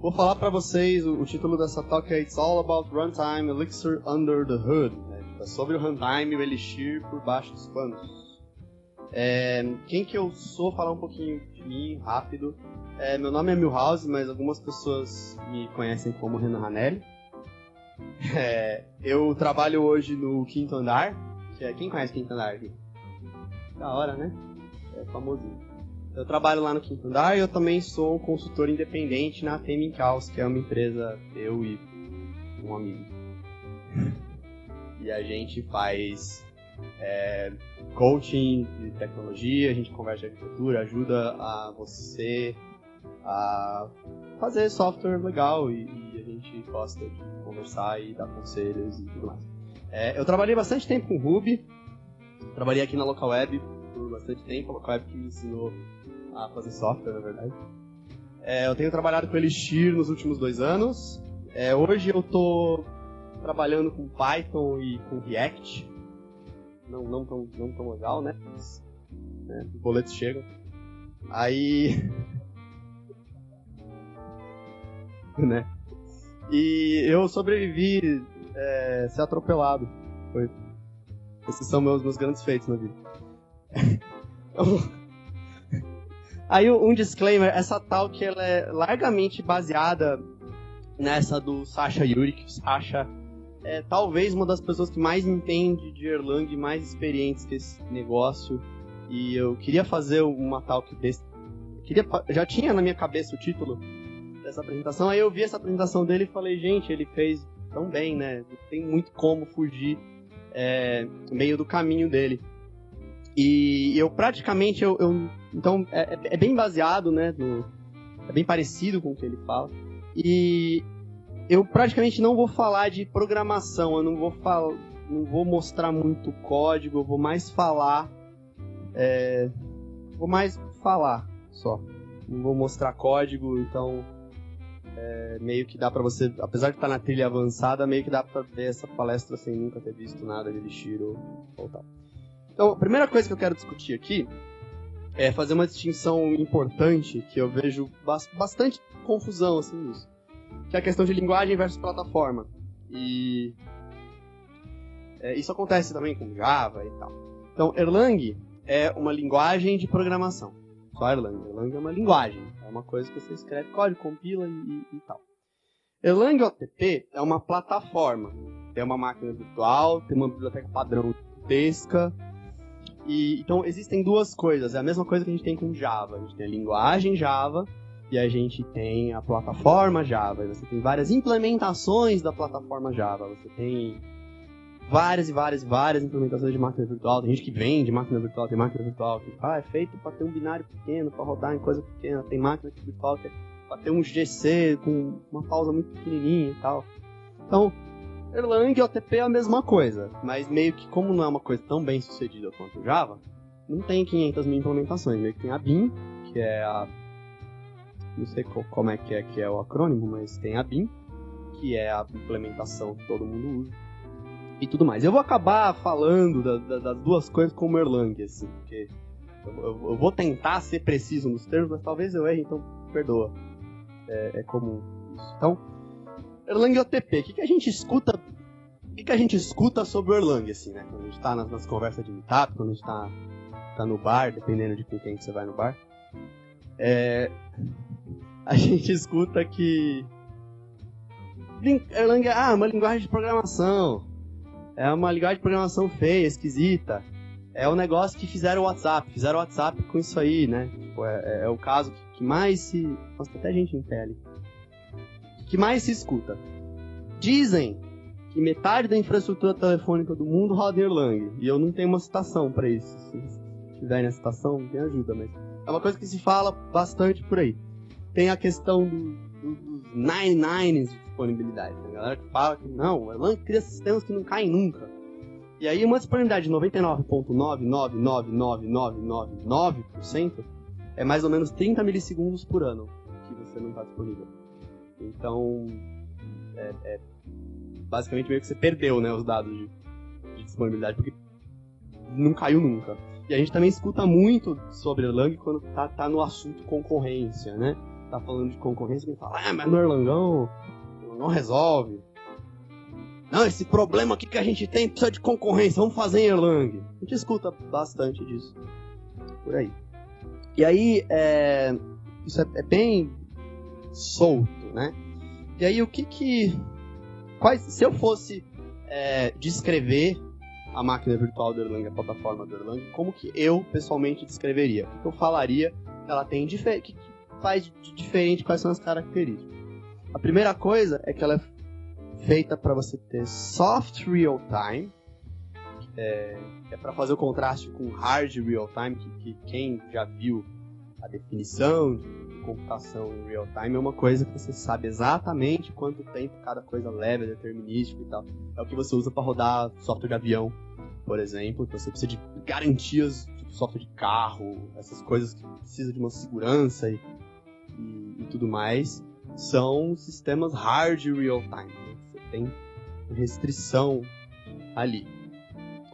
vou falar para vocês, o, título dessa talk é It's All About Runtime Elixir Under the Hood. Né? É sobre o runtime, o Elixir por baixo dos panos. É, quem que eu sou, falar um pouquinho de mim, rápido. É, meu nome é Milhouse, mas algumas pessoas me conhecem como Renan Ranelli. É, eu trabalho hoje no Quinto Andar, que é, quem conhece Quinto Andar aqui? Da hora, né? É famosinho. Eu trabalho lá no Quinto Andar e eu também sou um consultor independente na Fame Caos, que é uma empresa, eu e um amigo. e a gente faz é, coaching de tecnologia, a gente conversa de arquitetura, ajuda a você a fazer software legal e, e, a gente gosta de conversar e dar conselhos e tudo mais. É, eu trabalhei bastante tempo com Ruby, trabalhei aqui na Local Web por bastante tempo, a Local Web que me ensinou a fazer software, na verdade. É, eu tenho trabalhado com Elixir nos últimos dois anos. É, hoje eu estou trabalhando com Python e com React. Não, não, tão, não tão legal, né? Mas, né? Os boletos chegam. Aí. né? E eu sobrevivi é, ser atropelado. Foi. Esses são meus, meus grandes feitos na vida. Aí um disclaimer, essa tal que ela é largamente baseada nessa do Sasha Yuri, que Sasha é talvez uma das pessoas que mais entende de Erlang, mais experientes que esse negócio. E eu queria fazer uma talk desse. Queria, já tinha na minha cabeça o título dessa apresentação, aí eu vi essa apresentação dele e falei, gente, ele fez tão bem, né? Não tem muito como fugir é, meio do caminho dele. E eu praticamente, eu, eu então é, é, é, bem baseado, né, no, é bem parecido com o que ele fala. E eu praticamente não vou falar de programação, eu não vou falar, não vou mostrar muito código, eu vou mais falar, é, vou mais falar só. Não vou mostrar código, então é, meio que dá para você, apesar de estar na trilha avançada, meio que dá para ver essa palestra sem nunca ter visto nada de Elixir ou, ou tal. Então, a primeira coisa que eu quero discutir aqui é fazer uma distinção importante que eu vejo bastante confusão assim nisso, que é a questão de linguagem versus plataforma. E é, isso acontece também com Java e tal. Então, Erlang é uma linguagem de programação. Só Erlang. Erlang é uma linguagem. É uma coisa que você escreve código, compila e, e, tal. Erlang OTP é uma plataforma. Tem uma máquina virtual, tem uma biblioteca padrão gigantesca, e, então existem duas coisas. É a mesma coisa que a gente tem com Java. A gente tem a linguagem Java e a gente tem a plataforma Java. Você tem várias implementações da plataforma Java. Você tem várias e várias e várias implementações de máquina virtual. Tem gente que vende máquina virtual, tem máquina virtual que ah, é feito para ter um binário pequeno, para rodar em coisa pequena. Tem máquina virtual que é para ter um GC com uma pausa muito pequenininha e tal. Então, Erlang e OTP é a mesma coisa, mas meio que como não é uma coisa tão bem sucedida quanto o Java, não tem 500 mil implementações. Meio que tem a BIM, que é a... não sei como é que é que é o acrônimo, mas tem a BIM, que é a implementação que todo mundo usa. E tudo mais. Eu vou acabar falando da, da, das duas coisas como Erlang, assim, porque eu, eu, eu, vou tentar ser preciso nos termos, mas talvez eu erre, então perdoa. É, é comum isso. Então, Erlang OTP, o que, que a gente escuta? O que, que a gente escuta sobre o Erlang, assim, né? Quando a gente tá nas, nas conversas de meetup, quando a gente tá, tá no bar, dependendo de com quem que você vai no bar. É, a gente escuta que Erlang é ah, uma linguagem de programação. É uma linguagem de programação feia, esquisita. É o um negócio que fizeram o WhatsApp. Fizeram o WhatsApp com isso aí, né? Tipo, é, é, é, o caso que, que mais se. Nossa, até gente em pele que mais se escuta. Dizem que metade da infraestrutura telefônica do mundo roda em Erlang. E eu não tenho uma citação para isso. Se tiverem a citação, me ajuda, mas é uma coisa que se fala bastante por aí. Tem a questão do, do, dos nine nines de disponibilidade. Tem a galera que fala que não, o Erlang cria sistemas que não caem nunca. E aí uma disponibilidade de 99,999999% é mais ou menos 30 milissegundos por ano que você não está disponível. Então, é, é, basicamente meio que você perdeu né, os dados de, de, disponibilidade, porque não caiu nunca. E a gente também escuta muito sobre Erlang quando tá, tá no assunto concorrência, né? tá falando de concorrência, alguém fala, ah, mas no Erlangão não resolve. Não, esse problema aqui que a gente tem precisa de concorrência, vamos fazer em Erlang. A gente escuta bastante disso por aí. E aí, é, isso é, é, bem solto, né? E aí, o que que... Quais, se eu fosse é, descrever a máquina virtual do Erlang, a plataforma do Erlang, como que eu, pessoalmente, descreveria? O que eu falaria que ela tem que faz de diferente, quais são as características? A primeira coisa é que ela é feita para você ter soft real time, é, é para fazer o contraste com hard real time, que, que, quem já viu a definição de computação em real time é uma coisa que você sabe exatamente quanto tempo cada coisa leva, determinístico e tal. É o que você usa para rodar software de avião, por exemplo, que você precisa de garantias, tipo software de carro, essas coisas que precisa de uma segurança e, e, e tudo mais, são sistemas hard real time. Né? Você tem restrição ali.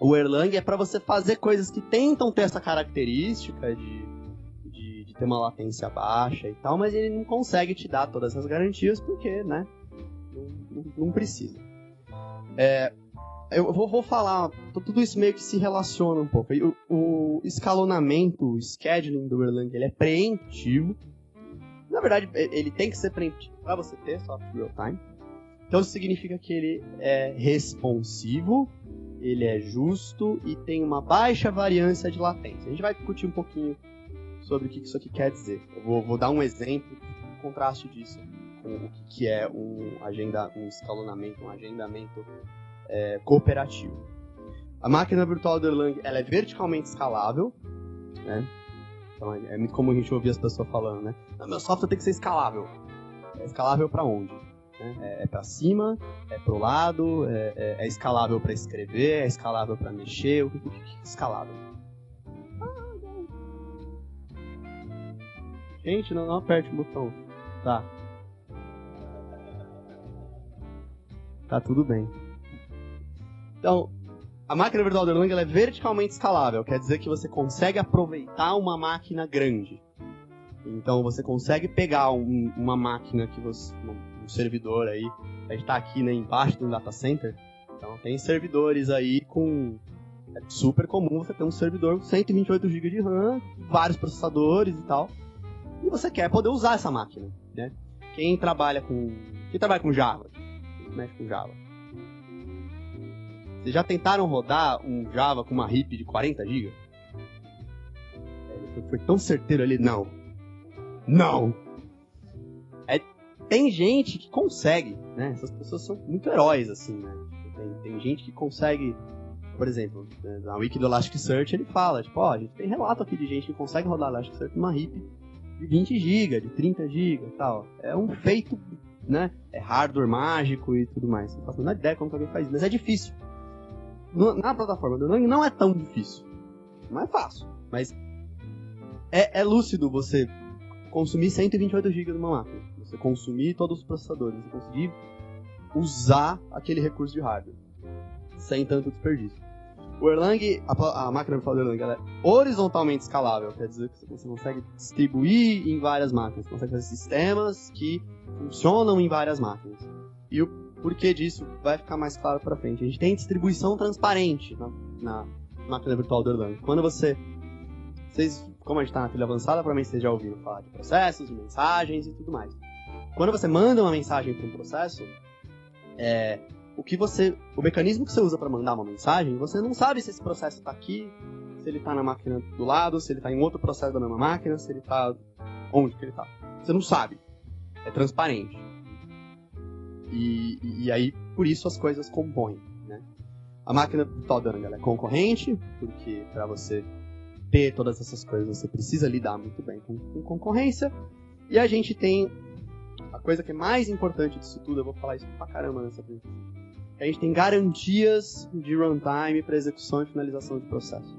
O Erlang é para você fazer coisas que tentam ter essa característica de, de, ter uma latência baixa e tal, mas ele não consegue te dar todas essas garantias porque, né, não, não, precisa. É, eu vou, vou, falar, tudo isso meio que se relaciona um pouco. O, o escalonamento, o scheduling do Erlang, ele é preemptivo. Na verdade, ele tem que ser preemptivo para você ter software real time. Então isso significa que ele é responsivo, ele é justo e tem uma baixa variância de latência. A gente vai discutir um pouquinho sobre o que isso aqui quer dizer. Eu vou, vou dar um exemplo, um contraste disso com o que é um, agenda, um escalonamento, um agendamento é, cooperativo. A máquina virtual do Erlang ela é verticalmente escalável, né? Então é, é muito comum a gente ouvir as pessoas falando, né? meu software tem que ser escalável. É escalável para onde? Né? É, é para cima, é para o lado, é, é, é escalável para escrever, é escalável para mexer. O que, é escalável? Gente, não, não aperte o botão. Tá. Tá tudo bem. Então, a máquina virtual do Erlang é verticalmente escalável, quer dizer que você consegue aproveitar uma máquina grande. Então você consegue pegar um, uma máquina que você. um servidor aí. A gente está aqui né, embaixo do data center. Então tem servidores aí com. É super comum você ter um servidor com 128 GB de RAM, vários processadores e tal. E você quer poder usar essa máquina, né? Quem trabalha com. Quem trabalha com Java? Quem mexe com Java? Vocês já tentaram rodar um Java com uma RIP de 40 GB? Ele foi tão certeiro ali, não. Não! É, tem gente que consegue, né? Essas pessoas são muito heróis, assim, né? Tem, tem gente que consegue, por exemplo, né, na wiki do Elasticsearch ele fala, tipo, ó, a gente tem relato aqui de gente que consegue rodar Elasticsearch numa RIP de 20 GB, de 30 GB e tal. É um feito, né? É hardware mágico e tudo mais. Não faço a ideia como que alguém faz isso, mas é difícil na plataforma do Erlang não é tão difícil. Não é fácil, mas é, é lúcido você consumir 128 GB de uma máquina. Você consumir todos os processadores, você conseguir usar aquele recurso de hardware sem tanto desperdício. O Erlang, a, a máquina virtual do Erlang, é horizontalmente escalável, quer dizer que você consegue distribuir em várias máquinas, você consegue fazer sistemas que funcionam em várias máquinas. E o porquê disso vai ficar mais claro para frente. A gente tem distribuição transparente na, na máquina virtual do Erlang. Quando você. Vocês, como a gente está na trilha avançada, provavelmente vocês já ouviram falar de processos, de mensagens e tudo mais. Quando você manda uma mensagem para um processo, é, o que você, o mecanismo que você usa para mandar uma mensagem, você não sabe se esse processo está aqui, se ele está na máquina do lado, se ele está em outro processo da mesma máquina, se ele está onde que ele está. Você não sabe. É transparente. E, e, aí, por isso, as coisas compõem. Né? A máquina virtual da é concorrente, porque para você ter todas essas coisas, você precisa lidar muito bem com, com concorrência. E a gente tem a coisa que é mais importante disso tudo, eu vou falar isso pra caramba nessa apresentação. A gente tem garantias de runtime para execução e finalização de processo.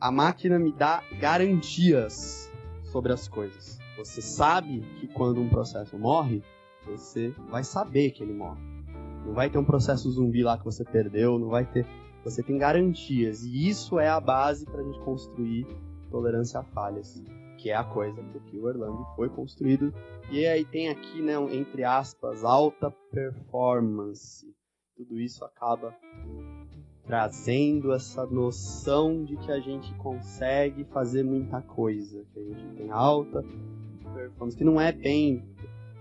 A máquina me dá garantias sobre as coisas. Você sabe que quando um processo morre, você vai saber que ele morre. Não vai ter um processo zumbi lá que você perdeu, não vai ter. Você tem garantias. E isso é a base para a gente construir tolerância a falhas. Que é a coisa que o Erlang foi construído. E aí tem aqui, né, entre aspas, alta performance. Tudo isso acaba trazendo essa noção de que a gente consegue fazer muita coisa, que a gente tem alta performance, que não é bem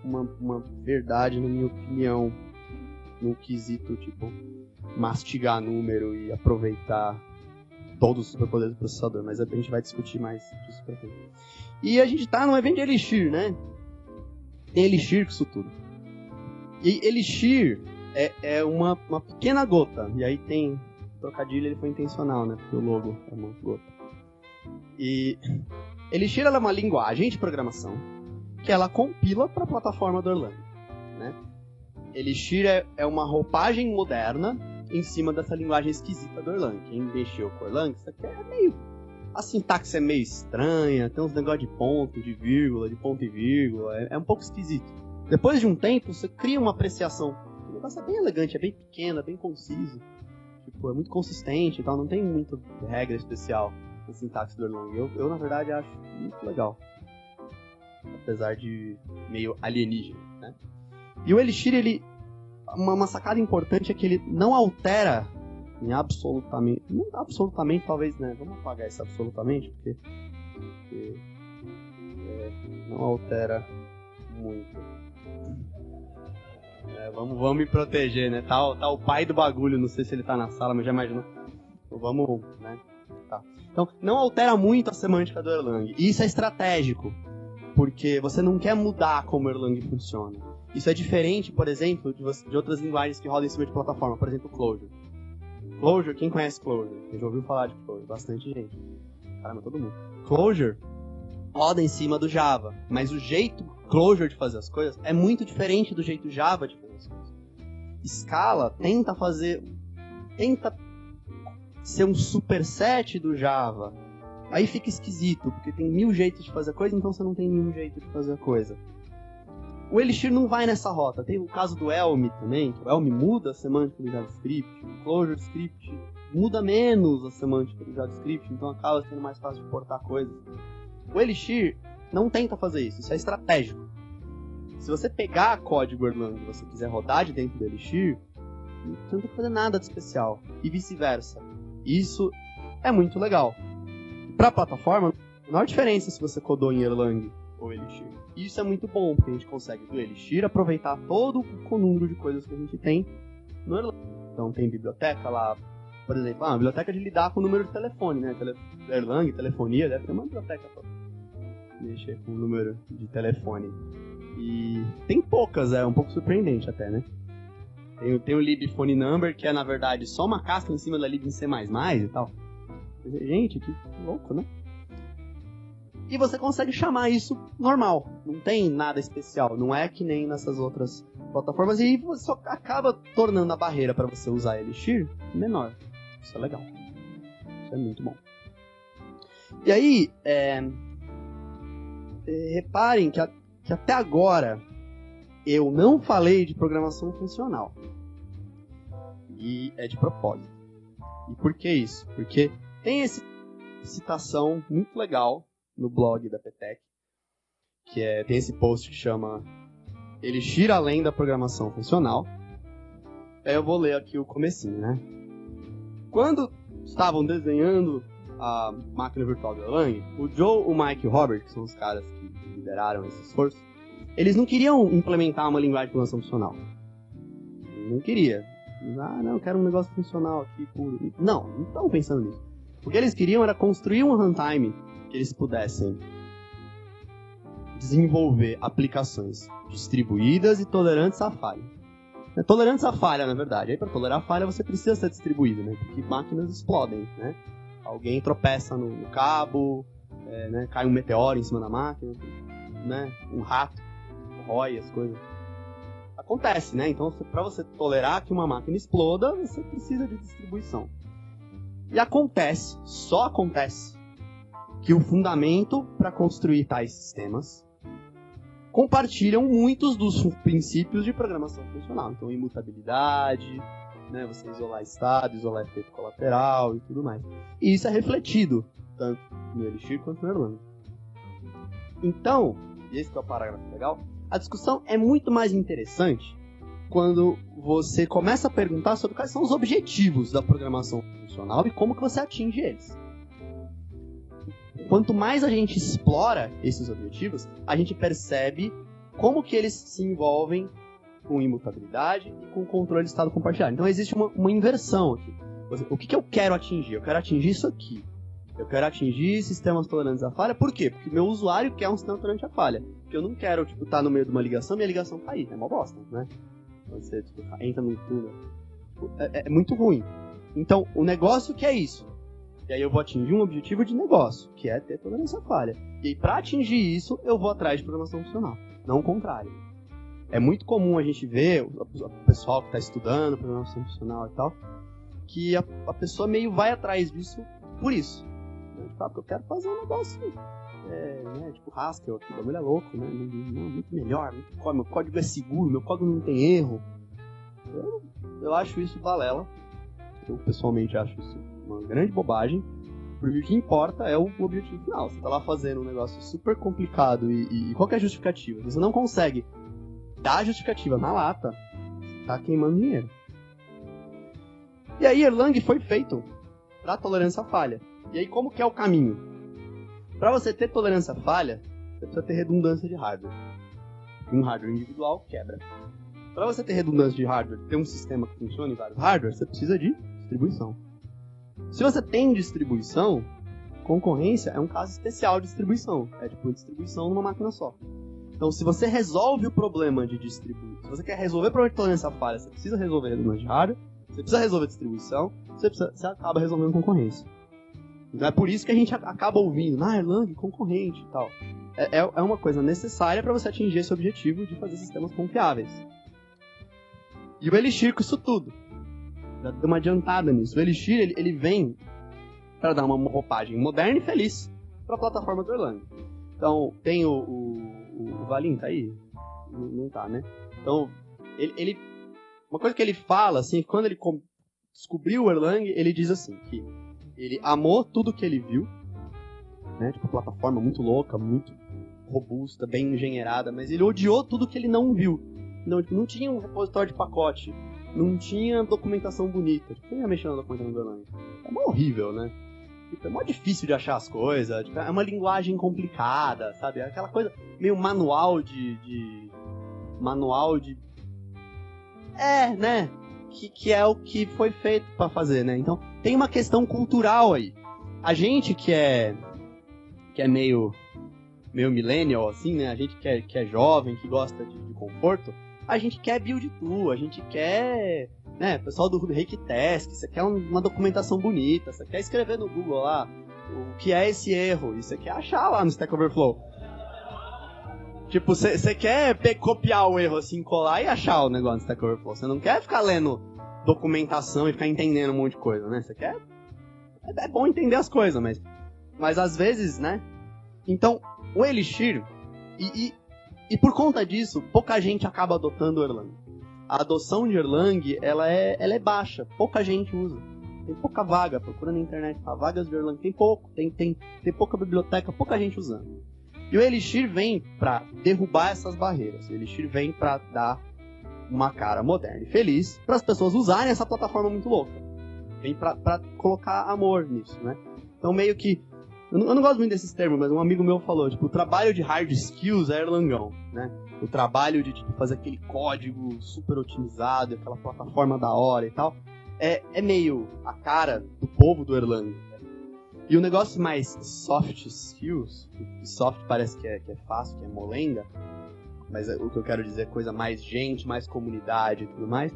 uma, uma verdade, na minha opinião, no quesito, tipo, mastigar número e aproveitar todos os superpoderes do processador, mas a gente vai discutir mais disso pra frente. E a gente tá num evento de Elixir, né? Tem Elixir com isso tudo. E Elixir é, é uma, uma pequena gota, e aí tem trocadilho, ele foi intencional, né? Porque o logo é uma gota. E Elixir é uma linguagem de programação que ela compila para a plataforma do Erlang, né? Elixir é, é uma roupagem moderna em cima dessa linguagem esquisita do Erlang. Quem mexeu com Erlang, isso aqui é meio. A sintaxe é meio estranha, tem uns negócios de ponto, de vírgula, de ponto e vírgula, é, é um pouco esquisito. Depois de um tempo, você cria uma apreciação. O negócio é bem elegante, é bem pequeno, é bem conciso. Tipo, é muito consistente e tal, não tem muita regra especial na sintaxe do Erlang. Eu, eu, na verdade, acho muito legal. Apesar de meio alienígena, né? E o Elixir, ele uma, uma, sacada importante é que ele não altera em absolutamente. Não absolutamente, talvez, né? Vamos apagar isso absolutamente, porque. porque é, não altera muito. É, vamos, vamos me proteger, né? Tá, tá o pai do bagulho, não sei se ele tá na sala, mas já imagino. Então, vamos, né? Tá. Então, não altera muito a semântica do Erlang. E isso é estratégico, porque você não quer mudar como o Erlang funciona. Isso é diferente, por exemplo, de, você, de outras linguagens que rodam em cima de plataforma, por exemplo, Clojure. Clojure, quem conhece Clojure? Já ouviu falar de Clojure? Bastante gente. Caramba, todo mundo. Clojure roda em cima do Java, mas o jeito Clojure de fazer as coisas é muito diferente do jeito Java de fazer as coisas. Scala tenta fazer. tenta ser um superset do Java. Aí fica esquisito, porque tem mil jeitos de fazer a coisa, então você não tem nenhum jeito de fazer a coisa. O Elixir não vai nessa rota. Tem o caso do Elm também, que o Elm muda a semântica do JavaScript, o Clojure Script muda menos a semântica do JavaScript, então acaba sendo mais fácil de portar coisas. O Elixir não tenta fazer isso, isso é estratégico. Se você pegar código Erlang e você quiser rodar de dentro do Elixir, você não tem que fazer nada de especial. E vice-versa. Isso é muito legal. Para a plataforma, não há diferença se você codou em Erlang ou Elixir. E isso é muito bom, porque a gente consegue do Elixir aproveitar todo o número de coisas que a gente tem no Erlang. Então tem biblioteca lá, por exemplo, ah, uma biblioteca de lidar com o número de telefone, né? Tele Erlang, telefonia, deve ter uma biblioteca pra mexer com o número de telefone. E tem poucas, é um pouco surpreendente até, né? Tem, tem o lib phone number, que é na verdade só uma casca em cima da lib em C++ e tal. Gente, que louco, né? E você consegue chamar isso normal. Não tem nada especial. Não é que nem nessas outras plataformas. E você só acaba tornando a barreira para você usar Elixir menor. Isso é legal. Isso é muito bom. E aí, é... É, reparem que, a... que até agora eu não falei de programação funcional. E é de propósito. E por que isso? Porque tem essa citação muito legal no blog da Petec, que é, tem esse post que chama Elixir além da programação funcional. Aí eu vou ler aqui o comecinho, né? Quando estavam desenhando a máquina virtual do Erlang, o Joe, o Mike e o Robert, que são os caras que lideraram esse esforço, eles não queriam implementar uma linguagem de programação funcional. Não queria. Ah, não, eu quero um negócio funcional aqui puro. Não, não estavam pensando nisso. O que eles queriam era construir um runtime que eles pudessem desenvolver aplicações distribuídas e tolerantes à falha. É, tolerantes à falha, na verdade. Aí para tolerar a falha você precisa ser distribuído, né? Porque máquinas explodem, né? Alguém tropeça no, no cabo, é, né? cai um meteoro em cima da máquina, né? Um rato rói as coisas. Acontece, né? Então, para você tolerar que uma máquina exploda, você precisa de distribuição. E acontece, só acontece, que o fundamento para construir tais sistemas compartilham muitos dos princípios de programação funcional. Então, imutabilidade, né, você isolar estado, isolar efeito colateral e tudo mais. E isso é refletido tanto no Elixir quanto no Erlang. Então, e esse é o parágrafo legal, a discussão é muito mais interessante quando você começa a perguntar sobre quais são os objetivos da programação funcional e como que você atinge eles. Quanto mais a gente explora esses objetivos, a gente percebe como que eles se envolvem com imutabilidade e com controle de estado compartilhado. Então existe uma, uma inversão aqui. O que, que eu quero atingir? Eu quero atingir isso aqui. Eu quero atingir sistemas tolerantes à falha. Por quê? Porque meu usuário quer um sistema tolerante à falha. Porque eu não quero, tipo, estar tá no meio de uma ligação e minha ligação cair. É uma bosta, né? Você tipo, entra num túnel. É, é, muito ruim. Então, o negócio que é isso. E aí eu vou atingir um objetivo de negócio, que é ter tolerância à falha. E para atingir isso, eu vou atrás de programação funcional, não o contrário. É muito comum a gente ver o pessoal que está estudando programação funcional e tal, que a, a, pessoa meio vai atrás disso por isso. Né? Tipo, ah, porque eu quero fazer um negócio é, né, tipo Haskell aqui, o bagulho é louco, né? Muito melhor, muito, meu código é seguro, meu código não tem erro. Eu, eu acho isso balela. Eu pessoalmente acho isso uma grande bobagem. Porque o que importa é o objetivo final. Você tá lá fazendo um negócio super complicado e, e, qual é a justificativa? Você não consegue dar a justificativa na lata, tá queimando dinheiro. E aí Erlang foi feito para tolerância à falha. E aí como que é o caminho? Para você ter tolerância à falha, você precisa ter redundância de hardware. Um hardware individual quebra. Para você ter redundância de hardware, ter um sistema que funcione em vários hardwares, você precisa de distribuição. Se você tem distribuição, concorrência é um caso especial de distribuição. É tipo distribuição numa máquina só. Então, se você resolve o problema de distribuir, se você quer resolver o problema de tolerância falha, você precisa resolver redundância de hardware, você precisa resolver distribuição, você, precisa, você acaba resolvendo concorrência. Então é por isso que a gente acaba ouvindo, ah, Erlang, concorrente e tal. É, é, é uma coisa necessária para você atingir esse objetivo de fazer sistemas confiáveis. E o Elixir com isso tudo já deu uma adiantada nisso. O Elixir, ele, ele vem para dar uma roupagem moderna e feliz para a plataforma do Erlang. Então, tem o, o, o Valim, tá aí? Não, não tá, né? Então, ele, ele, Uma coisa que ele fala, assim, quando ele descobriu o Erlang, ele diz assim, que ele amou tudo que ele viu, né? Tipo, plataforma muito louca, muito robusta, bem engenheirada, mas ele odiou tudo que ele não viu. Não, tipo, não tinha um repositório de pacote, não tinha documentação bonita. Quem ia mexer na documentação do Erlang? É mó horrível, né? Tipo, é mó difícil de achar as coisas. Tipo, é uma linguagem complicada, sabe? É aquela coisa meio manual de. de manual de. É, né? Que, que é o que foi feito para fazer, né? Então tem uma questão cultural aí. A gente que é. que é meio. meio millennial, assim, né? A gente que é, que é jovem, que gosta de, de conforto a gente quer build tool, a gente quer, né, pessoal do Rake Task, você quer uma documentação bonita, você quer escrever no Google lá o que é esse erro, e você quer achar lá no Stack Overflow. Tipo, você quer copiar o erro assim, colar e achar o negócio no Stack Overflow. Você não quer ficar lendo documentação e ficar entendendo um monte de coisa, né? Você quer. É, é bom entender as coisas, mas. Mas às vezes, né? Então, o Elixir. E, e e por conta disso, pouca gente acaba adotando o Erlang. A adoção de Erlang, ela é, ela é baixa, pouca gente usa. Tem pouca vaga, procura na internet, tá? vagas de Erlang, tem pouco, tem, tem, tem pouca biblioteca, pouca gente usando. E o Elixir vem para derrubar essas barreiras. O Elixir vem para dar uma cara moderna e feliz para as pessoas usarem essa plataforma muito louca. Vem para colocar amor nisso, né? Então meio que eu não, eu não, gosto muito desses termos, mas um amigo meu falou, tipo, o trabalho de hard skills é Erlangão, né? O trabalho de tipo, fazer aquele código super otimizado, aquela plataforma da hora e tal, é, é meio a cara do povo do Erlang. E o negócio mais soft skills, soft parece que é, que é fácil, que é molenga, mas é, o que eu quero dizer é coisa mais gente, mais comunidade e tudo mais,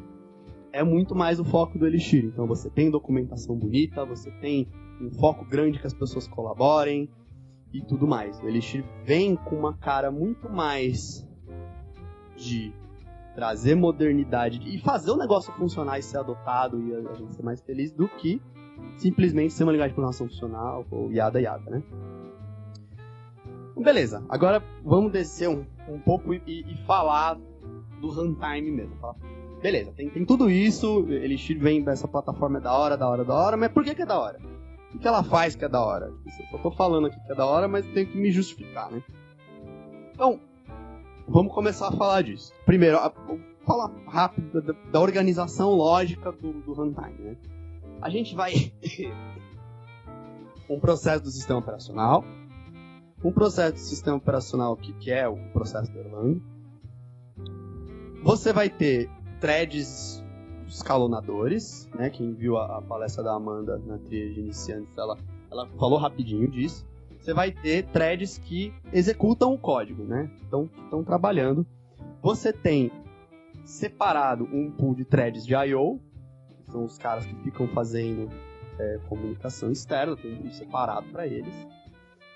é muito mais o foco do Elixir. Então você tem documentação bonita, você tem um foco grande que as pessoas colaborem e tudo mais. O Elixir vem com uma cara muito mais de trazer modernidade e fazer o negócio funcionar e ser adotado e a, gente ser mais feliz do que simplesmente ser uma linguagem de programação funcional ou yada yada, né? Beleza, agora vamos descer um, um pouco e, e, falar do runtime mesmo. Falar, beleza, tem, tem tudo isso, Elixir vem dessa plataforma é da hora, da hora, da hora, mas por que, que é da hora? O que ela faz que é da hora? Eu só tô falando aqui que é da hora, mas tenho que me justificar, né? Então, vamos começar a falar disso. Primeiro, vou falar rápido da, da organização lógica do, do runtime. Né? A gente vai um processo do sistema operacional, um processo do sistema operacional que, que é o processo do Erlang. Você vai ter threads escalonadores, né? Quem viu a, a palestra da Amanda na trilha de iniciantes, ela, ela falou rapidinho disso. Você vai ter threads que executam o código, né? Então, estão trabalhando. Você tem separado um pool de threads de I.O., que são os caras que ficam fazendo é, comunicação externa, tem um pool separado para eles.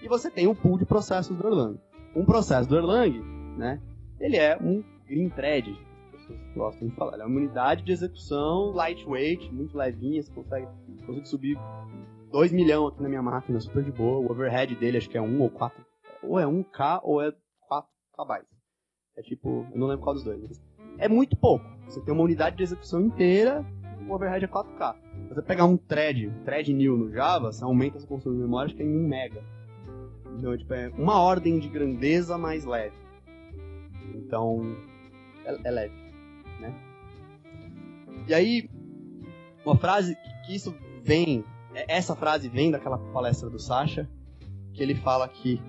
E você tem um pool de processos do Erlang. Um processo do Erlang, né? Ele é um green thread, pessoas gostam de falar. É uma unidade de execução lightweight, muito levinha, você consegue, consegue subir 2 milhões aqui na minha máquina, super de boa. O overhead dele acho que é 1 ou 4, ou é 1K ou é 4 KB. É tipo, eu não lembro qual dos dois. Mas é muito pouco. Você tem uma unidade de execução inteira, o overhead é 4K. Se você pegar um thread, um thread new no Java, você aumenta essa consumo de memória acho que é em 1 mega. Então, tipo, é uma ordem de grandeza mais leve. Então, é, é leve né? E aí, uma frase que isso vem, é, essa frase vem daquela palestra do Sasha, que ele fala que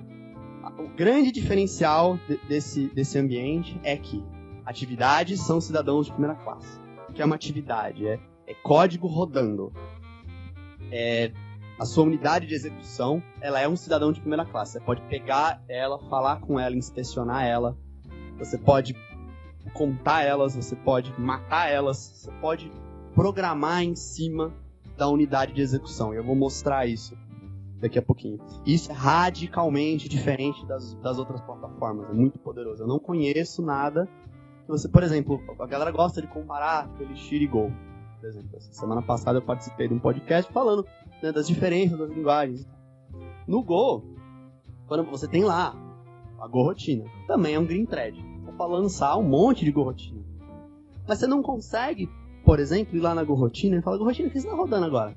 o grande diferencial de, desse, desse ambiente é que atividades são cidadãos de primeira classe. O que é uma atividade? É, é código rodando. É, a sua unidade de execução, ela é um cidadão de primeira classe. Você pode pegar ela, falar com ela, inspecionar ela. Você pode contar elas, você pode matar elas, você pode programar em cima da unidade de execução. E eu vou mostrar isso daqui a pouquinho. Isso é radicalmente diferente das, das outras plataformas, é muito poderoso. Eu não conheço nada você, por exemplo, a galera gosta de comparar Elixir e Go. Por exemplo, essa semana passada eu participei de um podcast falando né, das diferenças das linguagens. No Go, quando você tem lá a Go Rotina, também é um green thread para lançar um monte de gorrotina. Mas você não consegue, por exemplo, ir lá na gorrotina e falar, gorrotina, o que você está rodando agora?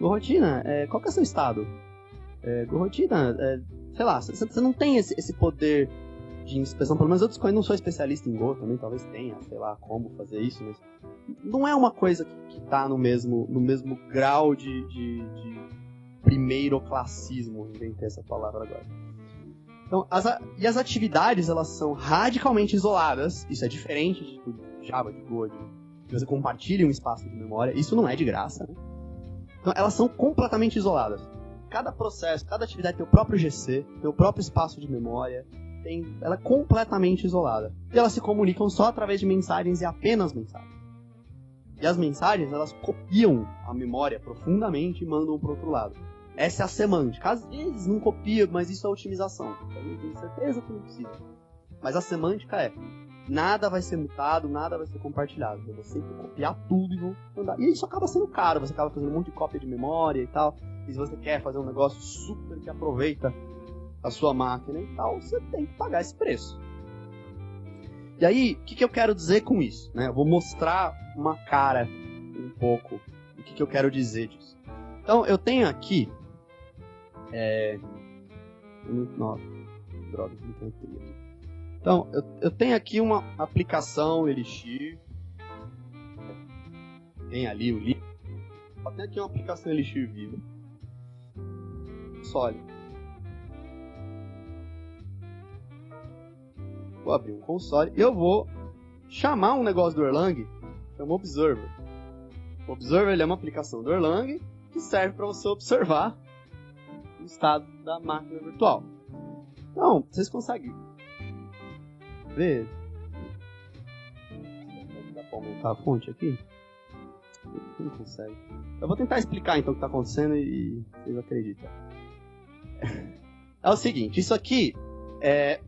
Gorrotina, é, qual que é seu estado? É, gorrotina, é, sei lá, você não tem esse, esse poder de inspeção, pelo menos eu não sou especialista em Go também, talvez tenha, sei lá, como fazer isso, mas não é uma coisa que, está no mesmo, no mesmo grau de, de, de primeiro classismo, inventei essa palavra agora. Então, as, e as atividades, elas são radicalmente isoladas. Isso é diferente de tudo, Java, de Go, de, que você compartilha um espaço de memória. Isso não é de graça, né? Então, elas são completamente isoladas. Cada processo, cada atividade tem o próprio GC, tem o próprio espaço de memória, tem, ela é completamente isolada. E elas se comunicam só através de mensagens e apenas mensagens. E as mensagens, elas copiam a memória profundamente e mandam para outro lado. Essa é a semântica. Às vezes não copia, mas isso é otimização. Eu tenho certeza que não precisa. Mas a semântica é: nada vai ser mutado, nada vai ser compartilhado. Eu vou sempre copiar tudo e mandar. E isso acaba sendo caro, você acaba fazendo um monte de cópia de memória e tal. E se você quer fazer um negócio super que aproveita a sua máquina e tal, você tem que pagar esse preço. E aí, o que, que eu quero dizer com isso? Né? Eu vou mostrar uma cara um pouco o que, que eu quero dizer disso. Então, eu tenho aqui é. Nossa, droga, não tenho aqui. Então, eu, eu tenho aqui uma aplicação Elixir. Tem ali o link. Só tem aqui uma aplicação Elixir viva. Sólido. Vou abrir um console eu vou chamar um negócio do Erlang, chama Observer. O Observer é uma aplicação do Erlang que serve para você observar estado da máquina virtual. Então, vocês conseguem ver? Dá para aumentar a fonte aqui? Não consegue. Eu vou tentar explicar então o que está acontecendo e vocês acreditam. É o seguinte, isso aqui é.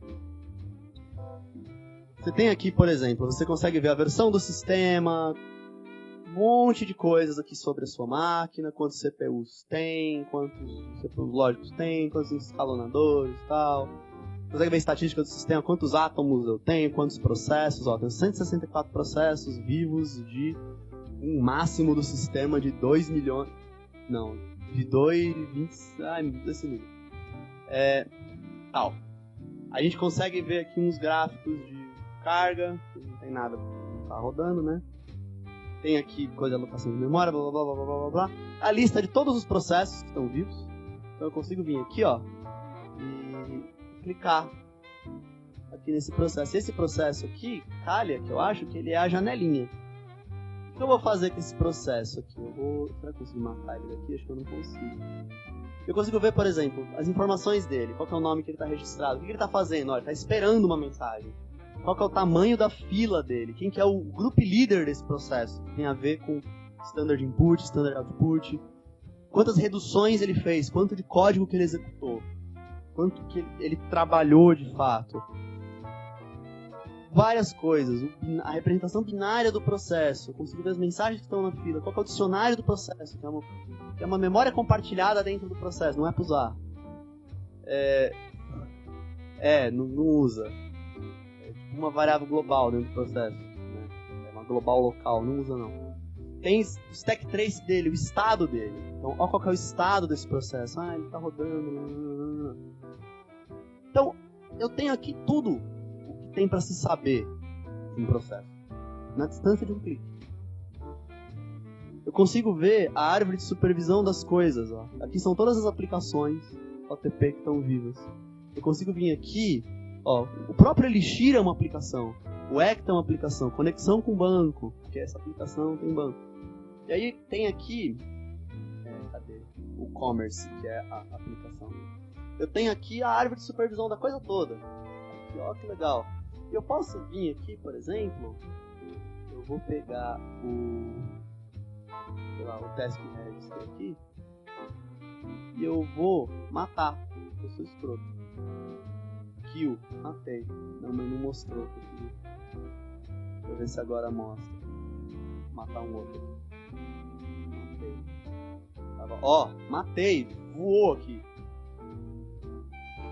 Você tem aqui, por exemplo, você consegue ver a versão do sistema, um monte de coisas aqui sobre a sua máquina, quantos CPUs tem, quantos CPUs lógicos tem, quantos escalonadores e tal. Consegue ver a estatística do sistema, quantos átomos eu tenho, quantos processos, ó, tenho 164 processos vivos de um máximo do sistema de 2 milhões, não, de 2, 20, ai, desse número. É, tal. A gente consegue ver aqui uns gráficos de carga, não tem nada tá rodando, né? Tem aqui coisa de alocação de memória, blá blá blá blá blá blá. A lista de todos os processos que estão vivos. Então eu consigo vir aqui, ó, e clicar aqui nesse processo. Esse processo aqui, calha, que eu acho que ele é a janelinha. O que eu vou fazer com esse processo aqui? Eu vou. Será que eu consigo matar ele daqui? Acho que eu não consigo. Eu consigo ver, por exemplo, as informações dele, qual é o nome que ele está registrado, o que ele está fazendo, olha, está esperando uma mensagem. Qual é o tamanho da fila dele, quem que é o group leader desse processo, tem a ver com standard input, standard output, quantas reduções ele fez, quanto de código que ele executou, quanto que ele trabalhou de fato, várias coisas. A representação binária do processo. Consigo ver as mensagens que estão na fila. Qual é o dicionário do processo? Que é uma, que é uma memória compartilhada dentro do processo, não é para usar. É, é não, não, usa. Uma variável global dentro do processo. Né? É uma global local, não usa não. Tem o stack trace dele, o estado dele. Então, olha qual é o estado desse processo. Ah, ele está rodando. Então, eu tenho aqui tudo tem para se saber um processo? Na distância de um clique. Eu consigo ver a árvore de supervisão das coisas. Ó. Aqui são todas as aplicações OTP que estão vivas. Eu consigo vir aqui, ó, o próprio Elixir é uma aplicação, o Ecta é uma aplicação, conexão com banco, que essa aplicação tem banco. E aí tem aqui, é, cadê? O Commerce, que é a aplicação. Eu tenho aqui a árvore de supervisão da coisa toda. Aqui, ó, que legal. Eu posso vir aqui, por exemplo, eu vou pegar o, sei lá, o task register aqui e eu vou matar. Eu sou escroto. Kill, matei. Não, mas não mostrou. Deixa eu ver se agora mostra. Matar um outro. Matei. Ó, matei. Voou aqui.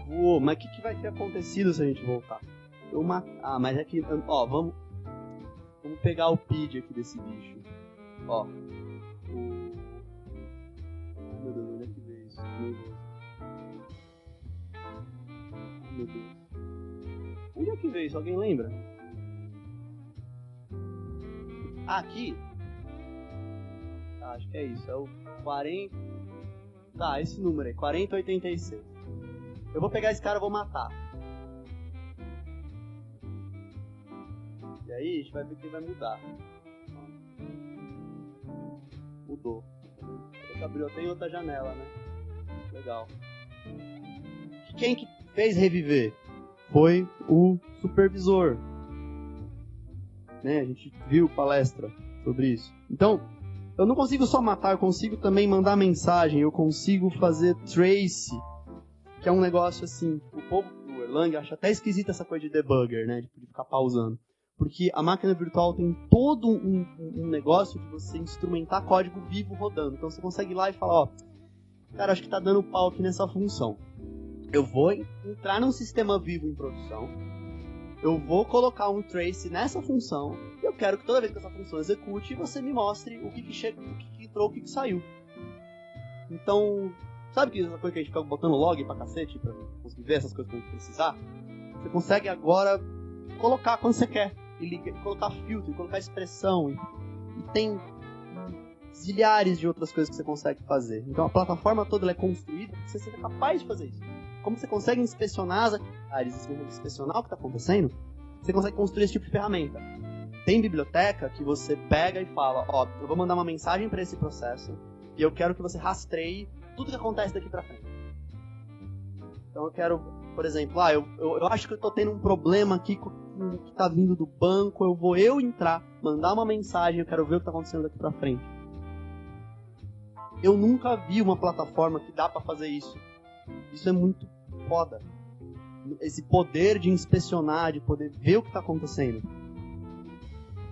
Voou. Mas o que, que vai ter acontecido se a gente voltar? Eu mat... Ah, mas é que. Ó, vamos. Vamos pegar o PID aqui desse bicho. Ó. que isso? Alguém lembra? Aqui? Ah, acho que é isso. É o 40. Tá, esse número aí. 4086. Eu vou pegar esse cara e vou matar. aí a gente vai ver que vai mudar. Mudou. Abriu até em outra janela, né? Legal. Quem que fez reviver? Foi o supervisor. Né? A gente viu palestra sobre isso. Então, eu não consigo só matar, eu consigo também mandar mensagem, eu consigo fazer trace, que é um negócio assim, o povo do Erlang acha até esquisita essa coisa de debugger, né? De ficar pausando. Porque a máquina virtual tem todo um, um, negócio de você instrumentar código vivo rodando. Então você consegue ir lá e falar, ó, cara, acho que tá dando pau aqui nessa função. Eu vou entrar num sistema vivo em produção, eu vou colocar um trace nessa função, e eu quero que toda vez que essa função execute, você me mostre o que, que, chega, o que, que entrou, o que, que saiu. Então, sabe que essa coisa que a gente fica botando log pra cacete, pra conseguir ver essas coisas gente precisar? Você consegue agora colocar quando você quer e, liga, e colocar filtro, e colocar expressão. E, e, tem zilhares de outras coisas que você consegue fazer. Então a plataforma toda é construída para você seja capaz de fazer isso. Como você consegue inspecionar as atividades, inspecionar o que está acontecendo, você consegue construir esse tipo de ferramenta. Tem biblioteca que você pega e fala, ó, eu vou mandar uma mensagem para esse processo e eu quero que você rastreie tudo que acontece daqui para frente. Então eu quero, por exemplo, ah, eu, eu, eu acho que eu estou tendo um problema aqui com que está vindo do banco, eu vou eu entrar, mandar uma mensagem, eu quero ver o que está acontecendo daqui para frente. Eu nunca vi uma plataforma que dá para fazer isso. Isso é muito foda. Esse poder de inspecionar, de poder ver o que está acontecendo.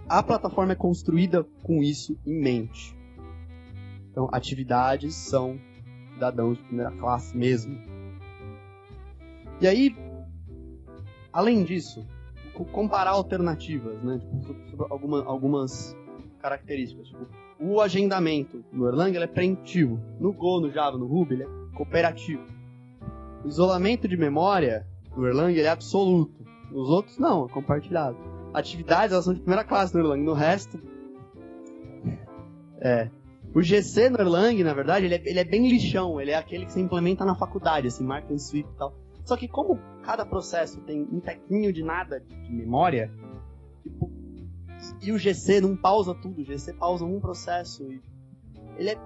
A plataforma é construída com isso em mente. Então, atividades são cidadãos de primeira classe mesmo. E aí, além disso, comparar alternativas, né? Tipo, sobre alguma, algumas características. Tipo, o agendamento no Erlang é preemptivo. No Go, no Java, no Ruby, ele é cooperativo. O isolamento de memória do Erlang é absoluto. Nos outros, não, é compartilhado. Atividades, elas são de primeira classe no Erlang. No resto, é. O GC no Erlang, na verdade, ele é, ele é, bem lixão. Ele é aquele que você implementa na faculdade, assim, marca em sweep e tal. Só que como cada processo tem um tequinho de nada de memória, tipo, e o GC não pausa tudo, o GC pausa um processo e ele é